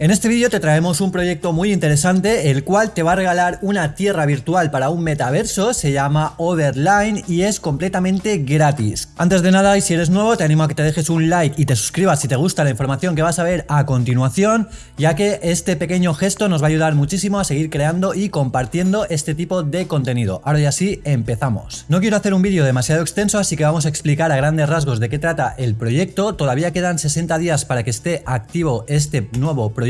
En este vídeo te traemos un proyecto muy interesante, el cual te va a regalar una tierra virtual para un metaverso, se llama Overline y es completamente gratis. Antes de nada, y si eres nuevo, te animo a que te dejes un like y te suscribas si te gusta la información que vas a ver a continuación, ya que este pequeño gesto nos va a ayudar muchísimo a seguir creando y compartiendo este tipo de contenido. Ahora ya sí, empezamos. No quiero hacer un vídeo demasiado extenso, así que vamos a explicar a grandes rasgos de qué trata el proyecto. Todavía quedan 60 días para que esté activo este nuevo proyecto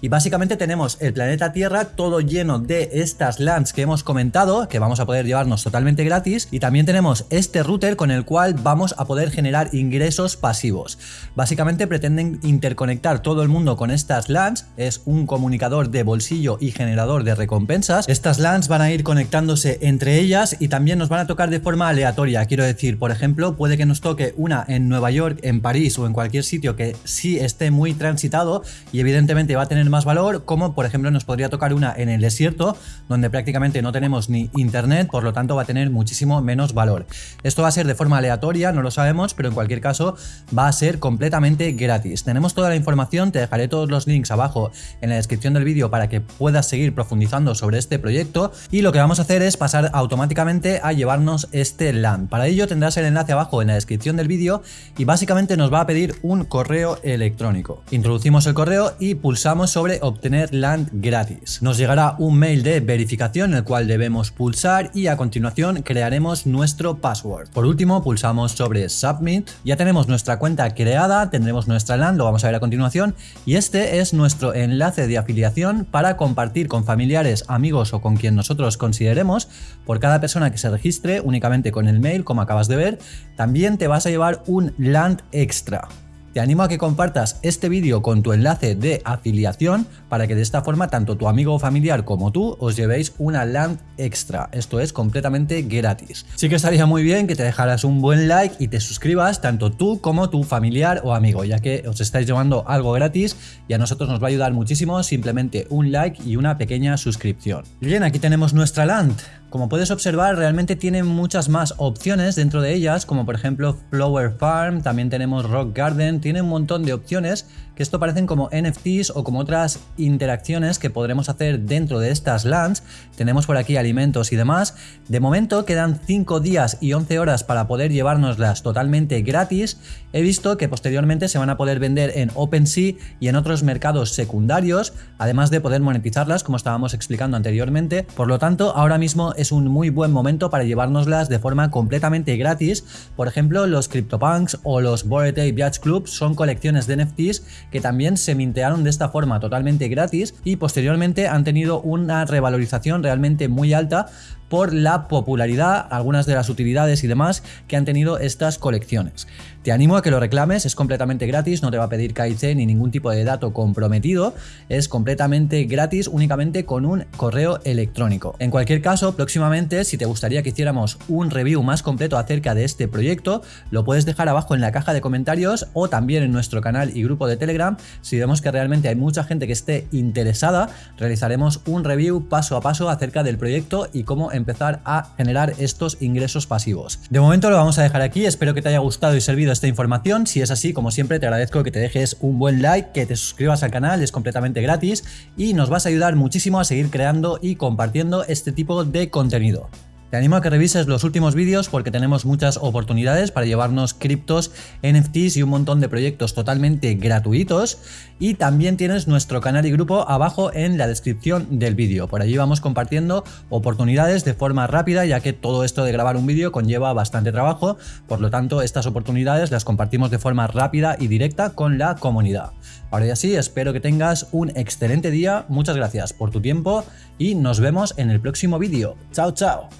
y básicamente tenemos el planeta Tierra todo lleno de estas lands que hemos comentado, que vamos a poder llevarnos totalmente gratis y también tenemos este router con el cual vamos a poder generar ingresos pasivos. Básicamente pretenden interconectar todo el mundo con estas lands, es un comunicador de bolsillo y generador de recompensas. Estas lands van a ir conectándose entre ellas y también nos van a tocar de forma aleatoria, quiero decir, por ejemplo, puede que nos toque una en Nueva York, en París o en cualquier sitio que sí esté muy transitado y evidentemente va a tener más valor, como por ejemplo nos podría tocar una en el desierto, donde prácticamente no tenemos ni internet, por lo tanto va a tener muchísimo menos valor. Esto va a ser de forma aleatoria, no lo sabemos, pero en cualquier caso va a ser completamente gratis. Tenemos toda la información, te dejaré todos los links abajo en la descripción del vídeo para que puedas seguir profundizando sobre este proyecto y lo que vamos a hacer es pasar automáticamente a llevarnos este LAN. Para ello tendrás el enlace abajo en la descripción del vídeo y básicamente nos va a pedir un correo electrónico. Introducimos el correo y pulsamos sobre obtener land gratis. Nos llegará un mail de verificación el cual debemos pulsar y a continuación crearemos nuestro password. Por último pulsamos sobre submit, ya tenemos nuestra cuenta creada, tendremos nuestra land, lo vamos a ver a continuación y este es nuestro enlace de afiliación para compartir con familiares, amigos o con quien nosotros consideremos. Por cada persona que se registre únicamente con el mail como acabas de ver, también te vas a llevar un land extra. Te animo a que compartas este vídeo con tu enlace de afiliación para que de esta forma tanto tu amigo o familiar como tú os llevéis una land extra. Esto es completamente gratis. Sí que estaría muy bien que te dejaras un buen like y te suscribas tanto tú como tu familiar o amigo, ya que os estáis llevando algo gratis y a nosotros nos va a ayudar muchísimo simplemente un like y una pequeña suscripción. Bien, aquí tenemos nuestra land. Como puedes observar, realmente tiene muchas más opciones dentro de ellas, como por ejemplo Flower Farm, también tenemos Rock Garden, tiene un montón de opciones que esto parecen como NFTs o como otras interacciones que podremos hacer dentro de estas lands. Tenemos por aquí alimentos y demás. De momento quedan 5 días y 11 horas para poder llevárnoslas totalmente gratis. He visto que posteriormente se van a poder vender en OpenSea y en otros mercados secundarios, además de poder monetizarlas como estábamos explicando anteriormente. Por lo tanto, ahora mismo un muy buen momento para llevárnoslas de forma completamente gratis. Por ejemplo, los CryptoPunks o los Bored Ape Yacht Club son colecciones de NFTs que también se mintearon de esta forma totalmente gratis y posteriormente han tenido una revalorización realmente muy alta por la popularidad, algunas de las utilidades y demás que han tenido estas colecciones. Te animo a que lo reclames, es completamente gratis, no te va a pedir KIC ni ningún tipo de dato comprometido, es completamente gratis únicamente con un correo electrónico. En cualquier caso, próximamente, si te gustaría que hiciéramos un review más completo acerca de este proyecto, lo puedes dejar abajo en la caja de comentarios o también en nuestro canal y grupo de Telegram. Si vemos que realmente hay mucha gente que esté interesada, realizaremos un review paso a paso acerca del proyecto y cómo empezar a generar estos ingresos pasivos. De momento lo vamos a dejar aquí, espero que te haya gustado y servido esta información. Si es así, como siempre, te agradezco que te dejes un buen like, que te suscribas al canal, es completamente gratis y nos vas a ayudar muchísimo a seguir creando y compartiendo este tipo de contenido. Te animo a que revises los últimos vídeos porque tenemos muchas oportunidades para llevarnos criptos, NFTs y un montón de proyectos totalmente gratuitos. Y también tienes nuestro canal y grupo abajo en la descripción del vídeo. Por allí vamos compartiendo oportunidades de forma rápida ya que todo esto de grabar un vídeo conlleva bastante trabajo. Por lo tanto, estas oportunidades las compartimos de forma rápida y directa con la comunidad. Ahora ya sí, espero que tengas un excelente día. Muchas gracias por tu tiempo y nos vemos en el próximo vídeo. Chao, chao.